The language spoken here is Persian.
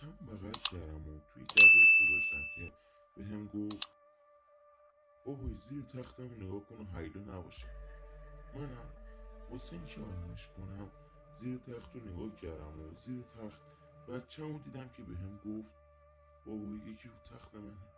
چند بغل کردم و توی دقش گذاشتم که به هم گفت بابای زیر تختم نگاه کن و هیلا نباشه. منم واسه اینکه آرومش کنم زیر تخت رو نگاه کردم و زیر تخت بچم رو دیدم که به هم گفت بابا یکی رو تخت منه.